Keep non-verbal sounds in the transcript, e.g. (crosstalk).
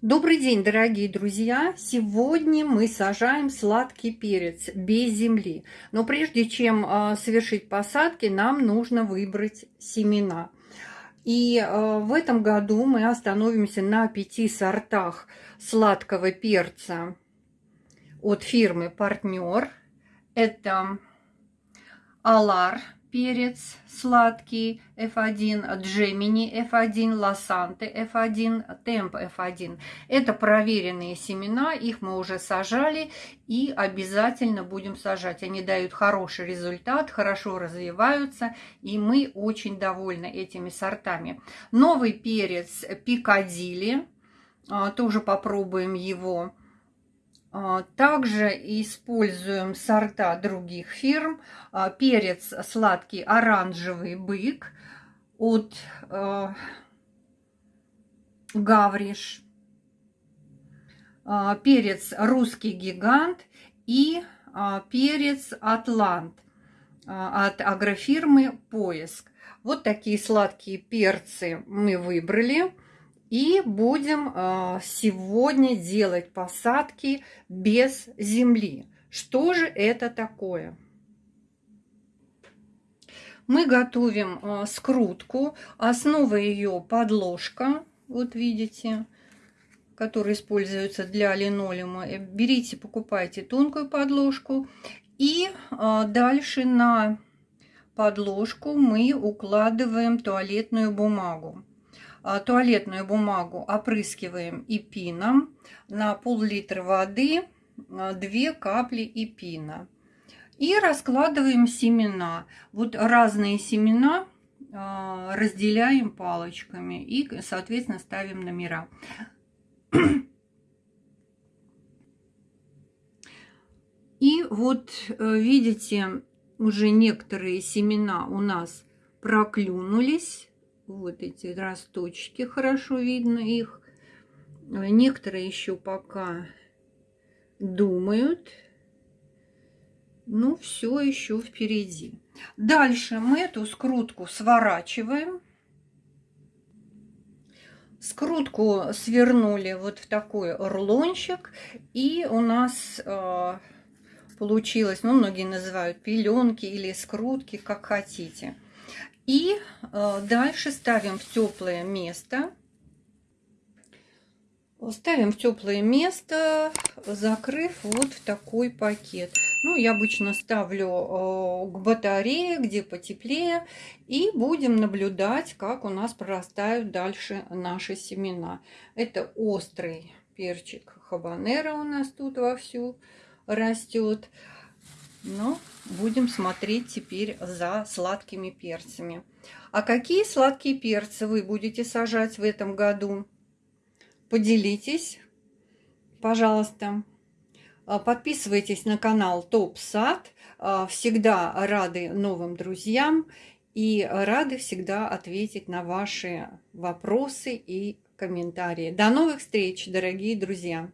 Добрый день, дорогие друзья! Сегодня мы сажаем сладкий перец без земли. Но прежде чем а, совершить посадки, нам нужно выбрать семена. И а, в этом году мы остановимся на пяти сортах сладкого перца от фирмы «Партнер». Это Алар перец сладкий F1, Gemini F1, Лосанте F1, Темп F1. Это проверенные семена, их мы уже сажали и обязательно будем сажать. Они дают хороший результат, хорошо развиваются, и мы очень довольны этими сортами. Новый перец Пикадилли, а, тоже попробуем его также используем сорта других фирм. А, перец сладкий оранжевый бык от а, Гавриш. Перец русский гигант и перец Атлант от агрофирмы Поиск. Вот такие сладкие перцы мы выбрали. И будем а, сегодня делать посадки без земли. Что же это такое? Мы готовим а, скрутку. Основа ее подложка. Вот видите, которая используется для линолеума. Э, берите, покупайте тонкую подложку. И а, дальше на подложку мы укладываем туалетную бумагу. А, туалетную бумагу опрыскиваем эпином. На пол-литра воды 2 а, капли эпина. И раскладываем семена. Вот разные семена а, разделяем палочками и, соответственно, ставим номера. (clears throat) И вот э, видите, уже некоторые семена у нас проклюнулись. Вот эти росточки, хорошо видно их. Некоторые еще пока думают. Ну, все еще впереди. Дальше мы эту скрутку сворачиваем. Скрутку свернули вот в такой рулончик. И у нас э, получилось, ну, многие называют пеленки или скрутки, как хотите. И э, дальше ставим в теплое место. Ставим в теплое место, закрыв вот в такой пакет. Ну, я обычно ставлю э, к батарее, где потеплее. И будем наблюдать, как у нас прорастают дальше наши семена. Это острый перчик хабанера у нас тут вовсю растет. Но будем смотреть теперь за сладкими перцами. А какие сладкие перцы вы будете сажать в этом году? Поделитесь, пожалуйста. А, подписывайтесь на канал Топ Сад. А, всегда рады новым друзьям и рады всегда ответить на ваши вопросы и комментарии. До новых встреч, дорогие друзья!